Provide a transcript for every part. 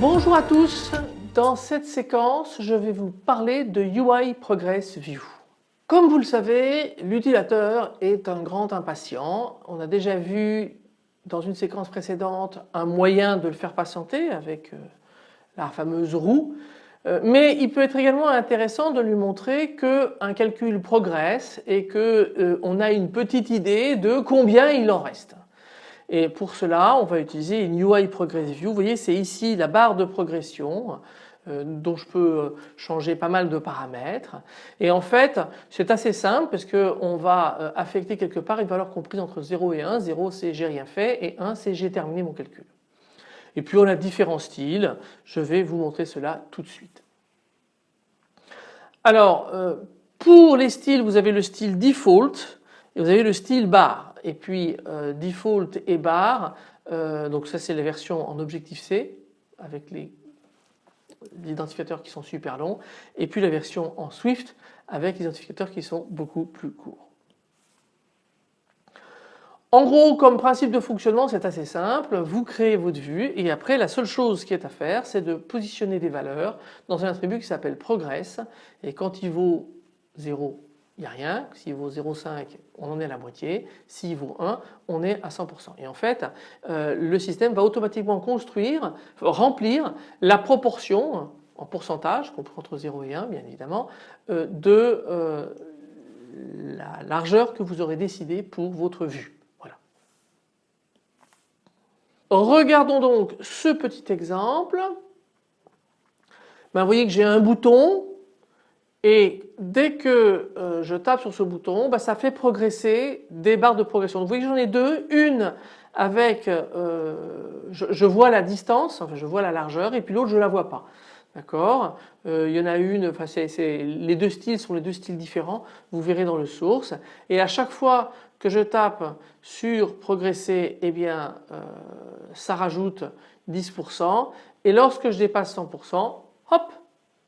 Bonjour à tous, dans cette séquence je vais vous parler de UI Progress View. Comme vous le savez, l'utilisateur est un grand impatient. On a déjà vu dans une séquence précédente un moyen de le faire patienter avec euh, la fameuse roue. Euh, mais il peut être également intéressant de lui montrer qu'un calcul progresse et qu'on euh, a une petite idée de combien il en reste. Et pour cela on va utiliser une UI Progress View. Vous voyez c'est ici la barre de progression. Euh, dont je peux euh, changer pas mal de paramètres. Et en fait c'est assez simple parce qu'on va euh, affecter quelque part une valeur comprise entre 0 et 1. 0 c'est j'ai rien fait et 1 c'est j'ai terminé mon calcul. Et puis on a différents styles, je vais vous montrer cela tout de suite. Alors pour les styles vous avez le style default et vous avez le style bar et puis default et bar donc ça c'est la version en Objectif C avec les identificateurs qui sont super longs et puis la version en Swift avec les identificateurs qui sont beaucoup plus courts. En gros comme principe de fonctionnement c'est assez simple, vous créez votre vue et après la seule chose qui est à faire c'est de positionner des valeurs dans un attribut qui s'appelle progress et quand il vaut 0 il n'y a rien. S'il vaut 0,5, on en est à la moitié. S'il vaut 1, on est à 100%. Et en fait, euh, le système va automatiquement construire, remplir la proportion en pourcentage, compris entre 0 et 1 bien évidemment, euh, de euh, la largeur que vous aurez décidé pour votre vue. Voilà. Regardons donc ce petit exemple. Ben, vous voyez que j'ai un bouton et dès que euh, je tape sur ce bouton, bah, ça fait progresser des barres de progression. Vous voyez que j'en ai deux, une avec, euh, je, vois la distance, enfin je vois la largeur et puis l'autre je la vois pas. D'accord? Euh, Il y en a une, enfin les deux styles sont les deux styles différents, vous verrez dans le source. Et à chaque fois que je tape sur progresser, eh bien ça rajoute 10% et lorsque je dépasse 100%, hop,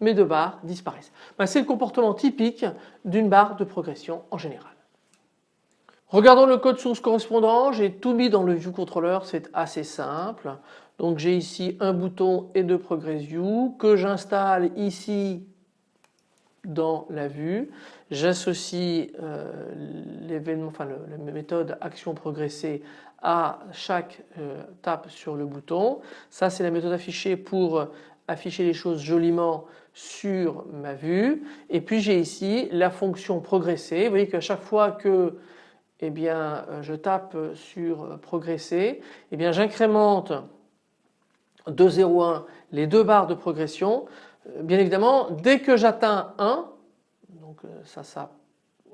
mes deux barres disparaissent. Ben, c'est le comportement typique d'une barre de progression en général. Regardons le code source correspondant, j'ai tout mis dans le view controller, c'est assez simple. Donc j'ai ici un bouton et deux progress view que j'installe ici dans la vue. J'associe euh, l'événement, enfin la méthode action progresser à chaque euh, tape sur le bouton. Ça c'est la méthode affichée pour afficher les choses joliment sur ma vue et puis j'ai ici la fonction progresser. Vous voyez qu'à chaque fois que eh bien, je tape sur progresser, eh bien j'incrémente de 0,1 les deux barres de progression. Euh, bien évidemment, dès que j'atteins 1, donc euh, ça, ça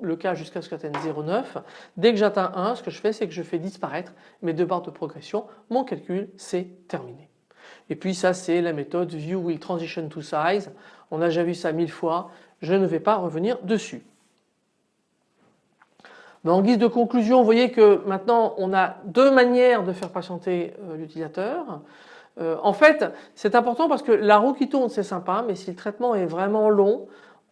le cas jusqu'à ce que j'atteigne 0,9, dès que j'atteins 1, ce que je fais c'est que je fais disparaître mes deux barres de progression, mon calcul c'est terminé. Et puis ça c'est la méthode View will transition to size. On a déjà vu ça mille fois, je ne vais pas revenir dessus. Mais en guise de conclusion, vous voyez que maintenant on a deux manières de faire patienter euh, l'utilisateur. Euh, en fait, c'est important parce que la roue qui tourne c'est sympa, mais si le traitement est vraiment long,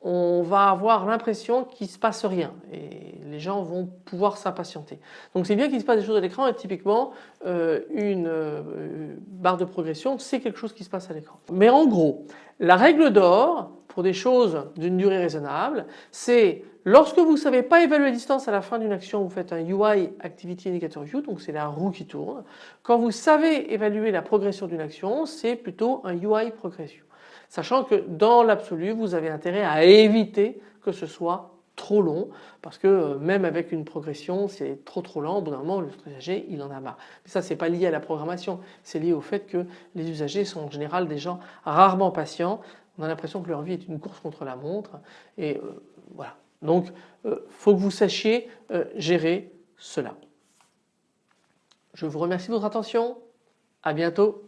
on va avoir l'impression qu'il ne se passe rien et les gens vont pouvoir s'impatienter. Donc c'est bien qu'il se passe des choses à l'écran et typiquement euh, une euh, barre de progression c'est quelque chose qui se passe à l'écran. Mais en gros la règle d'or pour des choses d'une durée raisonnable c'est lorsque vous ne savez pas évaluer la distance à la fin d'une action vous faites un UI Activity Indicator View donc c'est la roue qui tourne. Quand vous savez évaluer la progression d'une action c'est plutôt un UI Progression sachant que dans l'absolu vous avez intérêt à éviter que ce soit trop long parce que euh, même avec une progression c'est trop trop lent au bout d'un moment le usager il en a marre. Mais ça c'est pas lié à la programmation c'est lié au fait que les usagers sont en général des gens rarement patients on a l'impression que leur vie est une course contre la montre et euh, voilà donc euh, faut que vous sachiez gérer cela. Je vous remercie de votre attention à bientôt.